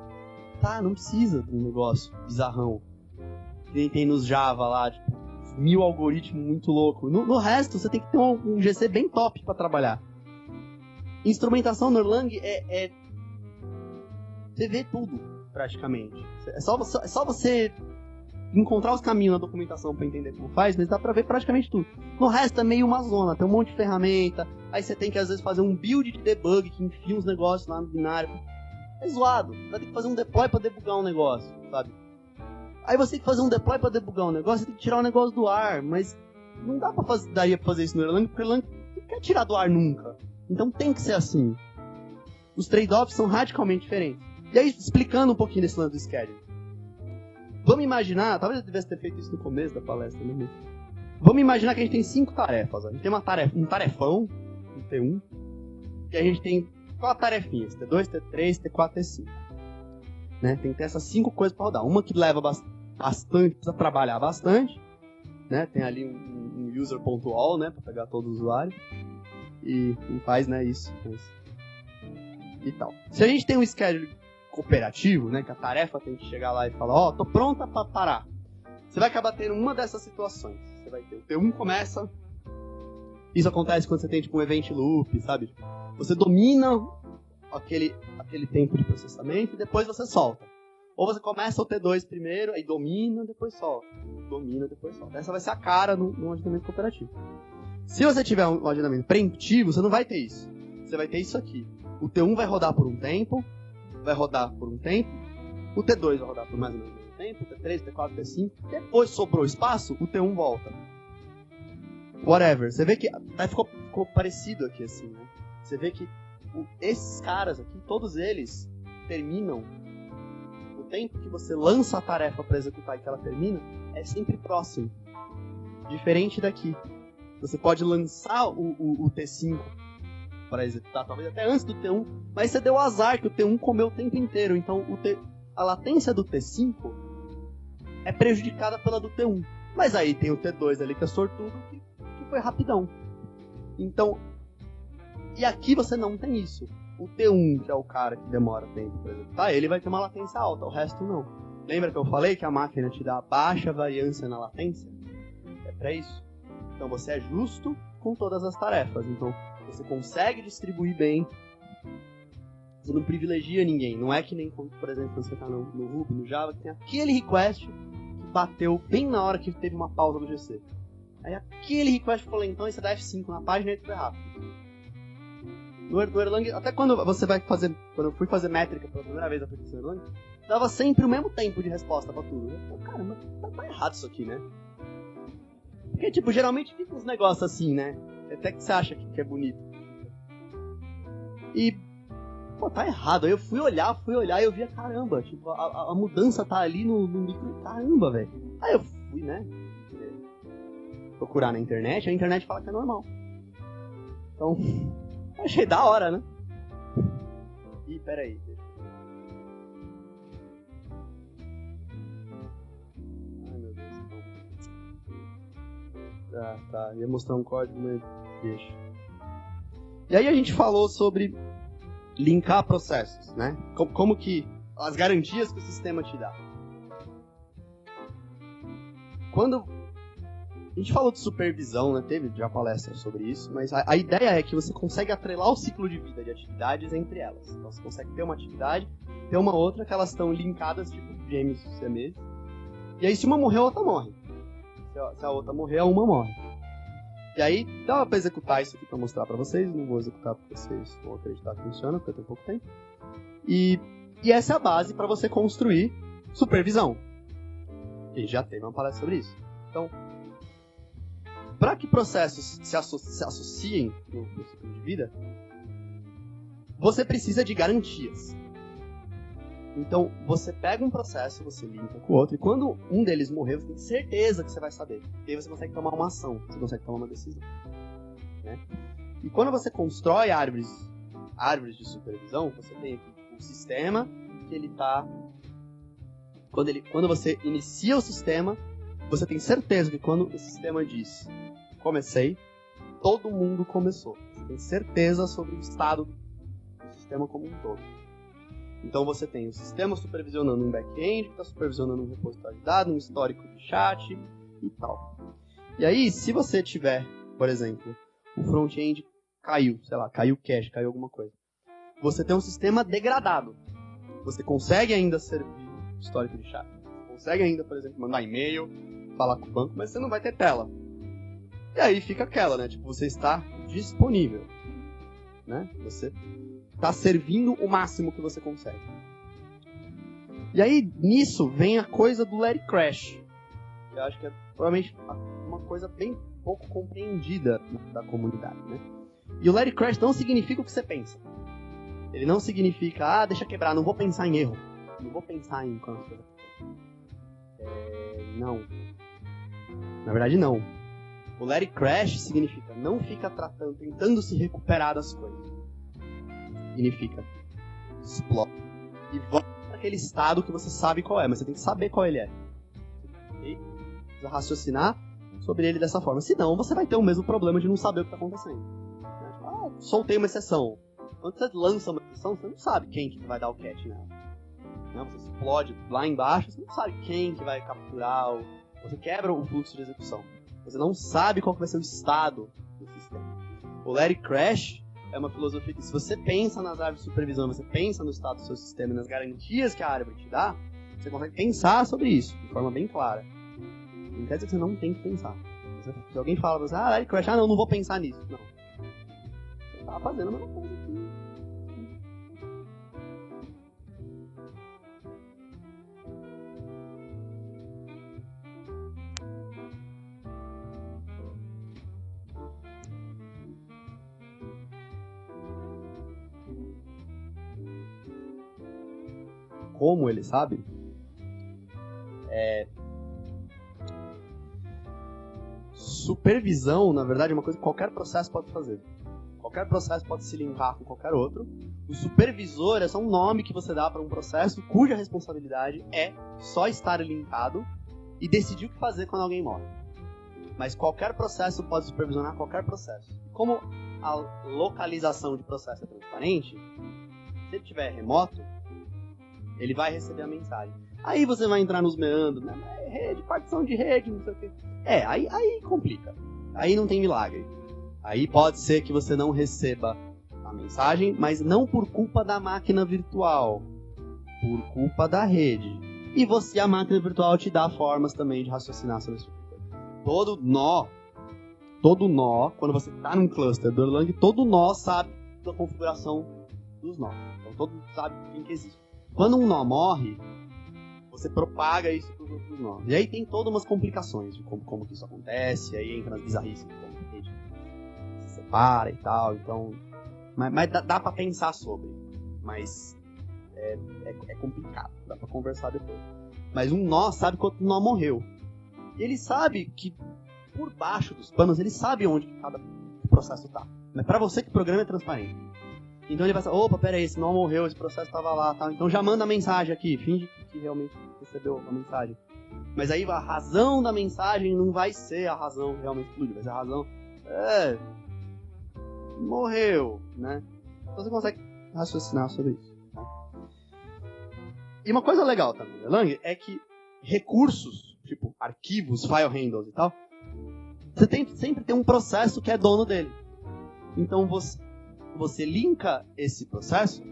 tá, não precisa de um negócio bizarrão. Que tem nos Java lá, tipo, mil algoritmos muito louco. No, no, resto, você tem que ter um, um GC bem top para trabalhar. Instrumentação no Erlang é, é você vê tudo, praticamente. É só, é só você encontrar os caminhos na documentação para entender como faz, mas dá pra ver praticamente tudo. No resto é meio uma zona, tem um monte de ferramenta, aí você tem que às vezes fazer um build de debug que enfia uns negócios lá no binário. É zoado, vai ter que fazer um deploy para debugar um negócio, sabe? Aí você tem que fazer um deploy para debugar um negócio, você tem que tirar o um negócio do ar, mas não dá pra fazer, daí pra fazer isso no Erlang, porque o Erlang não quer tirar do ar nunca. Então tem que ser assim. Os trade-offs são radicalmente diferentes. E aí, explicando um pouquinho desse lance do schedule. Vamos imaginar, talvez eu devesse ter feito isso no começo da palestra, né? Vamos imaginar que a gente tem cinco tarefas. A gente tem uma tarefa, um tarefão, um T1, e a gente tem quatro tarefinhas, T2, T3, T4, T5. Né? Tem que ter essas cinco coisas para rodar. Uma que leva bastante, precisa trabalhar bastante, né? Tem ali um, um user.all, né, para pegar todo o usuário. E não faz, né, isso. Mas... E tal. Se a gente tem um schedule cooperativo, né, que a tarefa tem que chegar lá e falar, ó, oh, tô pronta para parar. Você vai acabar tendo uma dessas situações. Você vai ter o T1 começa. Isso acontece quando você tem tipo um event loop, sabe? Você domina aquele, aquele tempo de processamento e depois você solta. Ou você começa o T2 primeiro, aí domina, depois solta. Domina, depois solta. Essa vai ser a cara no, no agendamento cooperativo. Se você tiver um agendamento preemptivo, você não vai ter isso. Você vai ter isso aqui. O T1 vai rodar por um tempo, vai rodar por um tempo, o T2 vai rodar por mais ou menos um tempo, o T3, o T4, o T5, depois sobrou espaço, o T1 volta. Whatever. Você vê que até ficou, ficou parecido aqui assim, né? Você vê que esses caras aqui, todos eles terminam o tempo que você lança a tarefa para executar e que ela termina é sempre próximo. Diferente daqui. Você pode lançar o, o, o T5 para executar, talvez até antes do T1, mas você deu azar que o T1 comeu o tempo inteiro, então T, a latência do T5 é prejudicada pela do T1. Mas aí tem o T2 ali que é sortudo, que, que foi rapidão. Então, e aqui você não tem isso. O T1, que é o cara que demora tempo para executar, ele vai ter uma latência alta, o resto não. Lembra que eu falei que a máquina te dá baixa variância na latência? É para isso. Então você é justo com todas as tarefas. Então, você consegue distribuir bem. Você não privilegia ninguém. Não é que nem, por exemplo, quando você está no, no Ruby, no Java, que tem aquele request que bateu bem na hora que teve uma pausa do GC. Aí aquele request ficou lentão e você dá F5 na página e ele foi rápido. No, no Erlang, até quando você vai fazer. Quando eu fui fazer métrica pela primeira vez na aplicação Erlang, dava sempre o mesmo tempo de resposta pra tudo. Eu falei, caramba, tá, tá errado isso aqui, né? Porque, tipo, geralmente fica uns negócios assim, né? Até que você acha que é bonito. E. Pô, tá errado. Aí eu fui olhar, fui olhar e eu via, caramba, tipo, a, a mudança tá ali no, no micro. Caramba, velho. Aí eu fui, né? Procurar na internet, a internet fala que é normal. Então, achei da hora, né? Ih, peraí. Ai meu Deus. Ah, tá. Ia mostrar um código, mas Deixa. E aí a gente falou sobre linkar processos, né? Como, como que as garantias que o sistema te dá. Quando a gente falou de supervisão, né? Teve já palestra sobre isso, mas a, a, ideia é que você consegue atrelar o ciclo de vida de atividades entre elas. Então você consegue ter uma atividade, ter uma outra que elas estão linkadas, tipo gêmeos siameses. E aí se uma morrer, a outra morre. Se a, se a outra morrer, a uma morre. E aí, dá pra executar isso aqui pra mostrar pra vocês. Não vou executar porque vocês vão acreditar que funciona, porque tem pouco tempo. E, e essa é a base para você construir supervisão. E já teve uma palestra sobre isso. Então, para que processos se, asso se associem no, no ciclo de vida, você precisa de garantias. Então, você pega um processo, você linka com o outro, e quando um deles morrer, você tem certeza que você vai saber. E aí você consegue tomar uma ação, você consegue tomar uma decisão. Né? E quando você constrói árvores, árvores de supervisão, você tem aqui um sistema que ele está quando, ele, quando você inicia o sistema, você tem certeza que quando o sistema diz comecei, todo mundo começou. Você tem certeza sobre o estado do sistema como um todo. Então você tem o sistema supervisionando um back-end, que está supervisionando um repositório de dados, um histórico de chat e tal. E aí, se você tiver, por exemplo, o front-end caiu, sei lá, caiu cache, caiu alguma coisa. Você tem um sistema degradado. Você consegue ainda servir histórico de chat. Você consegue ainda, por exemplo, mandar e-mail, falar com o banco, mas você não vai ter tela. E aí fica aquela, né? Tipo, você está disponível. Né? Você está servindo o máximo que você consegue. E aí, nisso, vem a coisa do It Crash. Eu acho que é provavelmente uma coisa bem pouco compreendida da comunidade, né? E o It Crash não significa o que você pensa. Ele não significa, ah, deixa quebrar, não vou pensar em erro. Não vou pensar em. É, não. Na verdade, não. O it crash significa não fica tratando, tentando se recuperar das coisas. Significa explode e volta para aquele estado que você sabe qual é, mas você tem que saber qual ele é. E precisa raciocinar sobre ele dessa forma. Senão, você vai ter o mesmo problema de não saber o que está acontecendo. Ah, soltei uma exceção. Quando você lança uma exceção, você não sabe quem que vai dar o catch nela né? você explode lá embaixo, você não sabe quem que vai capturar, você quebra o fluxo de execução. Você não sabe qual vai ser o estado do sistema. O It Crash é uma filosofia que se você pensa nas árvores de supervisão, você pensa no estado do seu sistema e nas garantias que a árvore te dá, você consegue pensar sobre isso de forma bem clara. Não quer dizer que você não tem que pensar. Se alguém fala pra você, ah, It Crash, ah, não, não vou pensar nisso. Não. Você tá fazendo a mesma coisa aqui. Como ele sabe, é... supervisão, na verdade, é uma coisa que qualquer processo pode fazer. Qualquer processo pode se linkar com qualquer outro. O supervisor é só um nome que você dá para um processo cuja responsabilidade é só estar linkado e decidir o que fazer quando alguém morre. Mas qualquer processo pode supervisionar qualquer processo. Como a localização de processo é transparente, se ele estiver remoto, ele vai receber a mensagem. Aí você vai entrar nos meandros, né? É rede, partição de rede, não sei o quê. É, aí, aí complica. Aí não tem milagre. Aí pode ser que você não receba a mensagem, mas não por culpa da máquina virtual, por culpa da rede. E você, a máquina virtual, te dá formas também de raciocinar sobre isso. Todo nó, todo nó, quando você está num cluster do Erlang, todo nó sabe da configuração dos nós. Então todo mundo sabe quem que existe. Quando um nó morre, você propaga isso para os outros nós. E aí tem todas umas complicações de como, como que isso acontece, aí entra nas bizarrices de como a se separa e tal. Então, mas, mas dá, dá para pensar sobre, mas é, é, é complicado, dá para conversar depois. Mas um nó sabe quando um nó morreu. E ele sabe que por baixo dos panos, ele sabe onde cada processo está. Mas para você que programa é transparente. Então ele vai falar, opa, pera aí, esse não morreu, esse processo estava lá? Então já manda a mensagem aqui, finge que realmente recebeu a mensagem. Mas aí a razão da mensagem não vai ser a razão realmente explodiu, vai ser a razão, é, morreu, né? Então você consegue raciocinar sobre isso. Tá? E uma coisa legal também, Lang, é que recursos, tipo arquivos, file handles e tal, você tem, sempre tem um processo que é dono dele. Então você, você linka esse processo,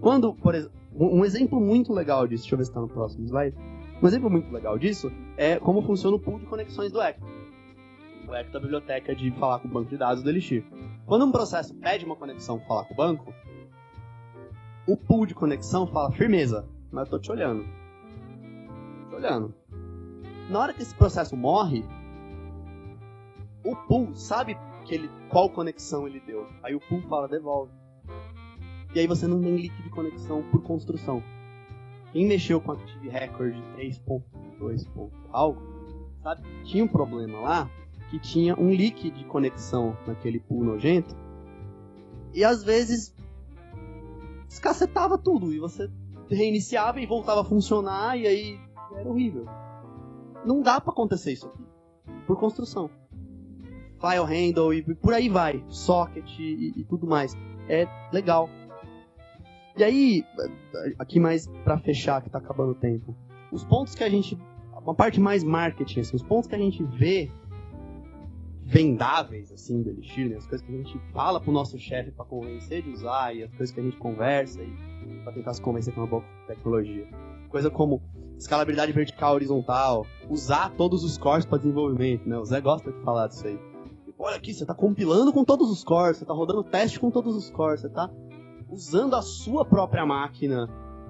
quando, por exemplo, um exemplo muito legal disso, deixa eu ver se está no próximo slide. Um exemplo muito legal disso é como funciona o pool de conexões do Echo. O Echo da biblioteca de falar com o banco de dados do Elixir. Quando um processo pede uma conexão para falar com o banco, o pool de conexão fala firmeza, mas eu tô te olhando. Tô te olhando. Na hora que esse processo morre, o pool sabe que ele, qual conexão ele deu. Aí o pool fala, devolve. E aí você não tem link de conexão por construção. quem mexeu com Active Record 3.2. algo, sabe? Tinha um problema lá que tinha um leak de conexão naquele pool nojento. E às vezes descacetava tudo e você reiniciava e voltava a funcionar e aí era horrível. Não dá para acontecer isso aqui. Por construção. File handle e por aí vai. Socket e, e tudo mais. É legal. E aí, aqui mais para fechar, que tá acabando o tempo. Os pontos que a gente. Uma parte mais marketing, assim, os pontos que a gente vê vendáveis, assim, do Elixir, né? As coisas que a gente fala pro nosso chefe para convencer de usar e as coisas que a gente conversa e para tentar se convencer com uma boa tecnologia. Coisa como escalabilidade vertical horizontal, usar todos os cores para desenvolvimento, né? O Zé gosta de falar disso aí. Olha aqui, você está compilando com todos os cores, você está rodando teste com todos os cores, você está usando a sua própria máquina.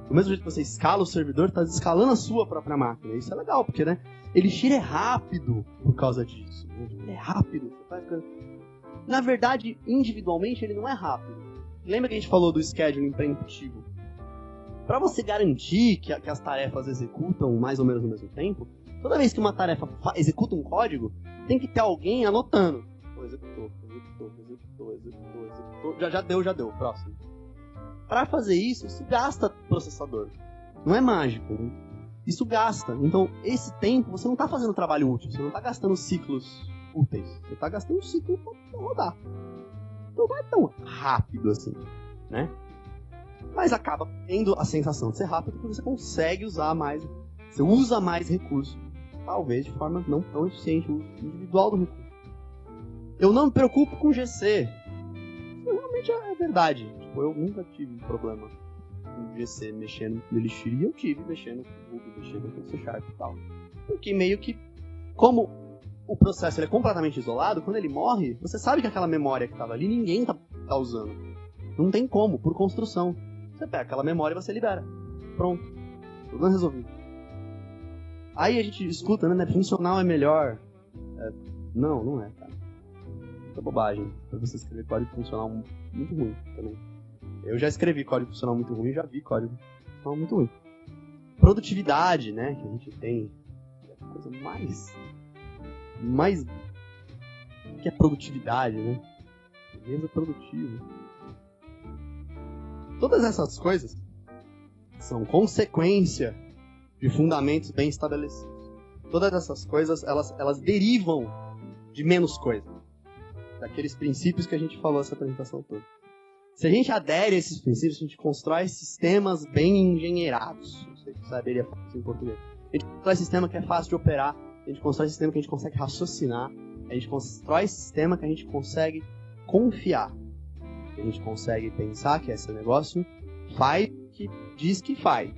Do mesmo jeito que você escala o servidor, está escalando a sua própria máquina. Isso é legal, porque, né? Elixir é rápido por causa disso. Né? Ele é rápido. Na verdade, individualmente, ele não é rápido. Lembra que a gente falou do scheduling preemptivo? Para você garantir que, que, as tarefas executam mais ou menos no mesmo tempo, toda vez que uma tarefa executa um código, tem que ter alguém anotando. Executou, executou, executou, executou. Já, já deu, já deu. Próximo. Para fazer isso, isso gasta processador. Não é mágico. Né? Isso gasta. Então, esse tempo, você não está fazendo trabalho útil. Você não está gastando ciclos úteis. Você está gastando um ciclo para rodar. Então não é tão rápido assim, né? Mas acaba tendo a sensação de ser rápido porque você consegue usar mais. Você usa mais recurso. Talvez de forma não tão eficiente, o uso individual do recurso. Eu não me preocupo com GC. Isso realmente é verdade. Tipo, eu nunca tive problema com GC mexendo no Elixir e eu tive mexendo com mexendo com C Sharp e tal. Porque meio que, como o processo é completamente isolado, quando ele morre, você sabe que aquela memória que estava ali, ninguém tá, tá usando. Não tem como, por construção. Você pega aquela memória e você libera. Pronto. Problema resolvido. Aí a gente escuta, né? Funcional é melhor. É, não, não é, cara. É bobagem. Pra você escrever código funcional muito ruim também. Eu já escrevi código funcional muito ruim, já vi código funcional muito ruim. Produtividade, né, que a gente tem, é a coisa mais mais que é produtividade, né? Beleza produtiva. Todas essas coisas são consequência de fundamentos bem estabelecidos. Todas essas coisas, elas, elas derivam de menos coisa. Daqueles princípios que a gente falou essa apresentação toda. Se a gente adere a esses princípios, a gente constrói sistemas bem engenheirados. Não sei se saberia falar em português. A gente constrói sistema que é fácil de operar, a gente constrói sistema que a gente consegue raciocinar, a gente constrói sistema que a gente consegue confiar. A gente consegue pensar que esse negócio faz o que diz que faz.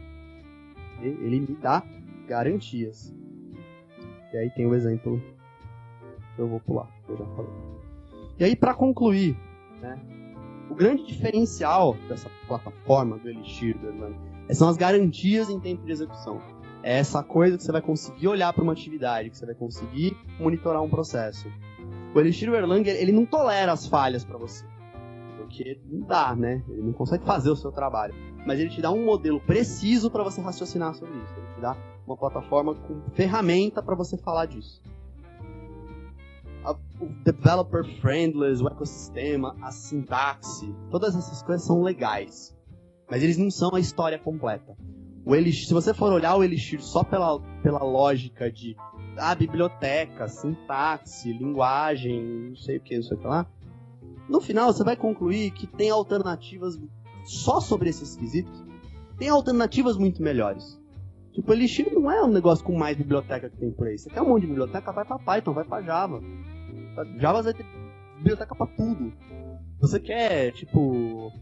Ele me dá garantias. E aí tem o exemplo eu vou pular, eu já falei. E aí, para concluir, né, o grande diferencial dessa plataforma do Elixir, do Erlang, são as garantias em tempo de execução. É essa coisa que você vai conseguir olhar para uma atividade, que você vai conseguir monitorar um processo. O Elixir o Erlang, ele não tolera as falhas para você. Porque não dá, né? Ele não consegue fazer o seu trabalho. Mas ele te dá um modelo preciso para você raciocinar sobre isso. Ele te dá uma plataforma com ferramenta para você falar disso o developer friendly, o ecossistema, a sintaxe, todas essas coisas são legais. Mas eles não são a história completa. O Elixir, se você for olhar o Elixir só pela, pela lógica de ah, biblioteca, sintaxe, linguagem, não sei o que, não sei o que lá, no final você vai concluir que tem alternativas só sobre esses quesitos, tem alternativas muito melhores. Tipo, Elixir não é um negócio com mais biblioteca que tem por aí. Você quer um monte de biblioteca, vai pra Python, vai pra Java. Java vai ter biblioteca pra tudo. Você quer, tipo,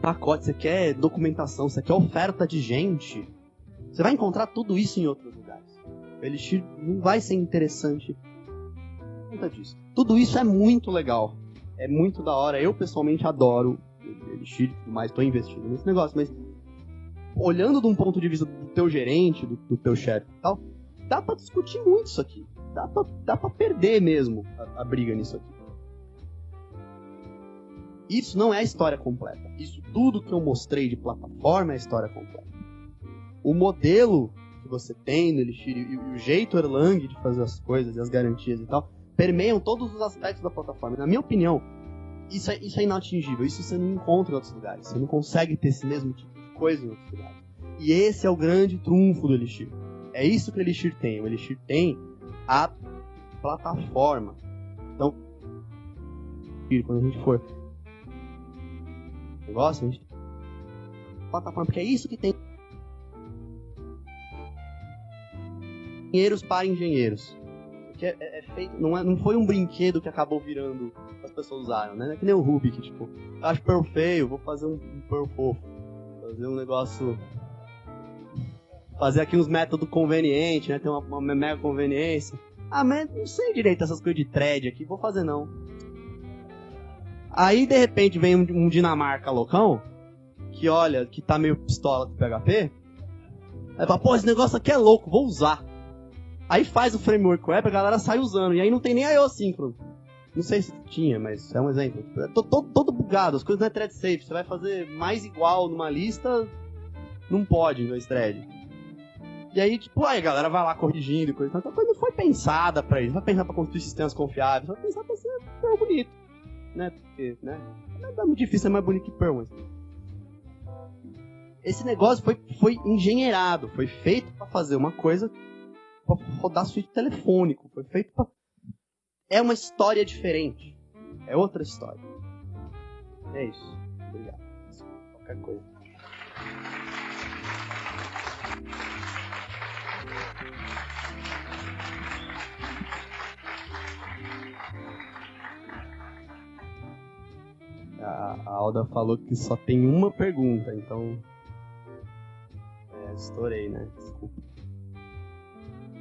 pacote, você quer documentação, você quer oferta de gente. Você vai encontrar tudo isso em outros lugares. O Elixir não vai ser interessante conta disso. Tudo isso é muito legal. É muito da hora. Eu, pessoalmente, adoro Elixir e tudo mais. Tô investindo nesse negócio, mas olhando de um ponto de vista do teu gerente, do, do teu chefe e tal, dá pra discutir muito isso aqui. Dá pra, dá pra perder mesmo a, a briga nisso aqui. Isso não é a história completa. Isso tudo que eu mostrei de plataforma é a história completa. o modelo que você tem no Elixir e, o jeito Erlang de fazer as coisas e as garantias e tal, permeiam todos os aspectos da plataforma. Na minha opinião, isso é, isso é inatingível. Isso você não encontra em outros lugares. Você não consegue ter esse mesmo tipo de coisa em outros lugares. E esse é o grande trunfo do Elixir. É isso que o Elixir tem. O Elixir tem a plataforma. Então, quando a gente for negócio, a gente plataforma, porque é isso que tem engenheiros para engenheiros. Porque é, é, feito, não, é, não foi um brinquedo que acabou virando as pessoas usaram, né? É que nem o que tipo, acho Perl feio, vou fazer um, um Perl fofo. Fazer um negócio fazer aqui uns métodos convenientes, né? Tem uma, uma mega conveniência. Ah, mas não sei direito essas coisas de thread aqui, vou fazer não. Aí, de repente, vem um, um Dinamarca loucão, que olha, que tá meio pistola com PHP, aí fala, pô, esse negócio aqui é louco, vou usar. Aí faz o framework web, a galera sai usando, e aí não tem nem IO síncrono. Não sei se tinha, mas é um exemplo. É todo, todo bugado, as coisas não é thread safe. Você vai fazer mais igual numa lista, não pode em dois thread. E aí, tipo, aí a galera vai lá corrigindo e coisa. Então a coisa não foi pensada pra isso. Vai pensar pra construir sistemas confiáveis. Vai pensar pra ser Perl bonito. Né? Porque, né? Não é muito difícil, é mais bonito que Perl, mas... Esse negócio foi, foi engenheirado. Foi feito pra fazer uma coisa pra rodar suíte telefônico. Foi feito pra... É uma história diferente. É outra história. É isso. Obrigado. Qualquer coisa. A, Alda falou que só tem uma pergunta, então. É, estourei, né? Desculpa.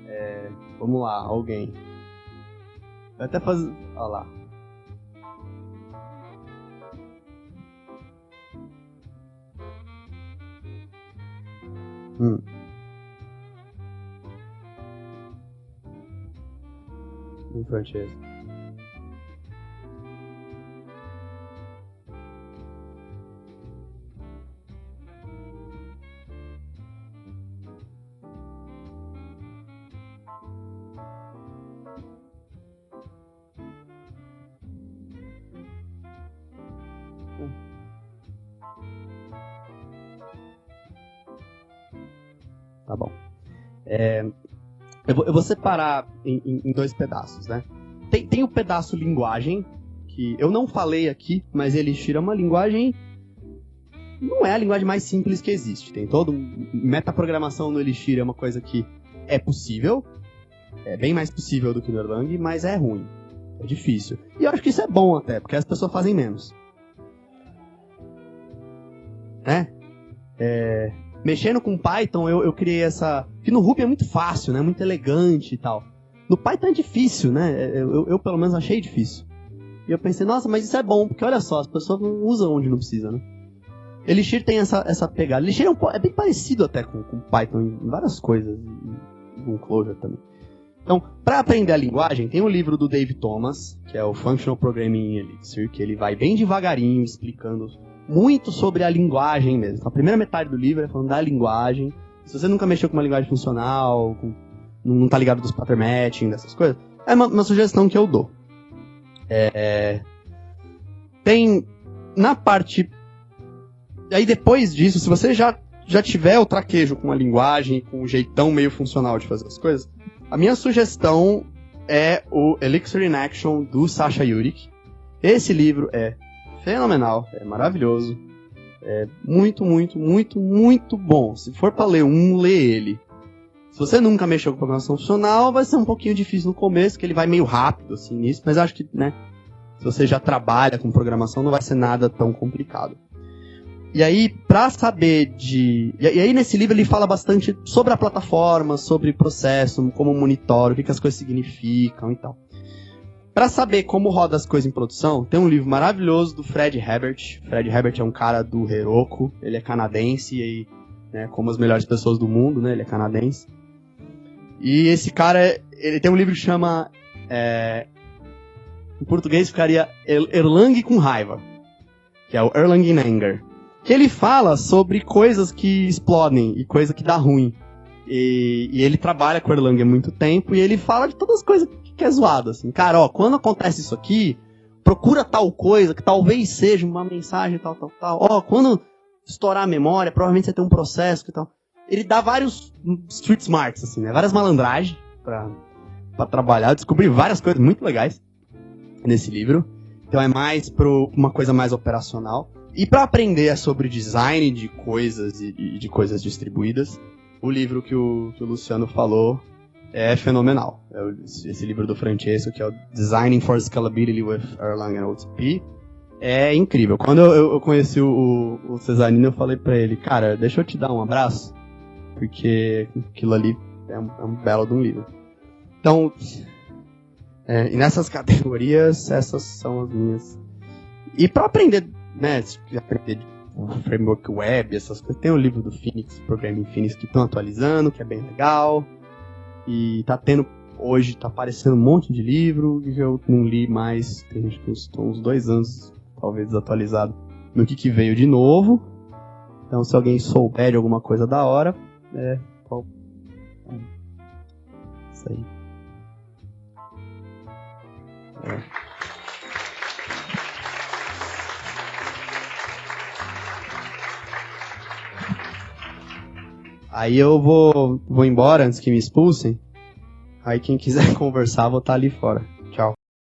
É, vamos lá, alguém. Vai até fazer. Olha lá. Hum. Em vou, separar em, em, em dois pedaços, né? Tem, tem o pedaço linguagem, que eu não falei aqui, mas ele tira uma linguagem. Não é a linguagem mais simples que existe. Tem todo. Metaprogramação no Elixir é uma coisa que é possível. É bem mais possível do que no Erlang, mas é ruim. É difícil. E eu acho que isso é bom até, porque as pessoas fazem menos. Né? É, mexendo com Python, eu, eu criei essa. Que no Ruby é muito fácil, né? Muito elegante e tal. No Python é difícil, né? Eu, eu, eu, pelo menos achei difícil. E eu pensei, nossa, mas isso é bom, porque olha só, as pessoas não usam onde não precisa, né? Elixir tem essa, essa pegada. Elixir é, um, é bem parecido até com, com Python em várias coisas, com Clojure também. Então, para aprender a linguagem, tem um livro do Dave Thomas, que é o Functional Programming in Elixir, que ele vai bem devagarinho explicando muito sobre a linguagem mesmo. Então, a primeira metade do livro é falando da linguagem. Se você nunca mexeu com uma linguagem funcional, com, não está ligado dos pattern matching, dessas coisas, é uma, uma sugestão que eu dou. É, tem na parte. Aí depois disso, se você já, já tiver o traquejo com a linguagem, com o jeitão meio funcional de fazer as coisas, a minha sugestão é o Elixir in Action do Sasha Yurik. Esse livro é fenomenal, é maravilhoso. É muito, muito, muito, muito bom. Se for para ler um, lê ele. Se você nunca mexeu com programação funcional, vai ser um pouquinho difícil no começo, que ele vai meio rápido assim nisso, mas acho que, né, se você já trabalha com programação, não vai ser nada tão complicado. E aí, pra saber de. E aí, nesse livro, ele fala bastante sobre a plataforma, sobre processo, como monitora, o que, que as coisas significam e tal. Para saber como roda as coisas em produção, tem um livro maravilhoso do Fred Herbert. Fred Herbert é um cara do Heroku, ele é canadense e né, como as melhores pessoas do mundo, né, ele é canadense. E esse cara, ele tem um livro que chama é, em português ficaria Erlang com raiva, que é o Erlang in Anger, que ele fala sobre coisas que explodem e coisa que dá ruim. E, e ele trabalha com Erlang há muito tempo e ele fala de todas as coisas que é zoado, assim. Cara, ó, quando acontece isso aqui, procura tal coisa que talvez seja uma mensagem tal, tal, tal. Ó, quando estourar a memória, provavelmente você tem um processo que tal. Ele dá vários street smarts, assim, né? Várias malandragens pra, pra trabalhar. Eu descobri várias coisas muito legais nesse livro. Então é mais para uma coisa mais operacional. E para aprender sobre design de coisas e, de coisas distribuídas, o livro que o, que o Luciano falou é fenomenal. É esse livro do Francesco, que é o Designing for Scalability with Erlang and OTP, é incrível. Quando eu, eu conheci o, o Cesarino, eu falei para ele, cara, deixa eu te dar um abraço, porque aquilo ali é um, é um belo de um livro. Então, é, e nessas categorias, essas são as minhas. E para aprender, né, aprender o framework web, essas coisas, tem o livro do Phoenix, Programming Phoenix, que estão atualizando, que é bem legal. E tá tendo, hoje tá aparecendo um monte de livro que eu não li mais, tem acho que uns, uns dois anos, talvez desatualizado, no que, que veio de novo. Então se alguém souber de alguma coisa da hora, é. Qual... Isso aí. É. Aí eu vou, vou embora antes que me expulsem. Aí quem quiser conversar, vou estar ali fora.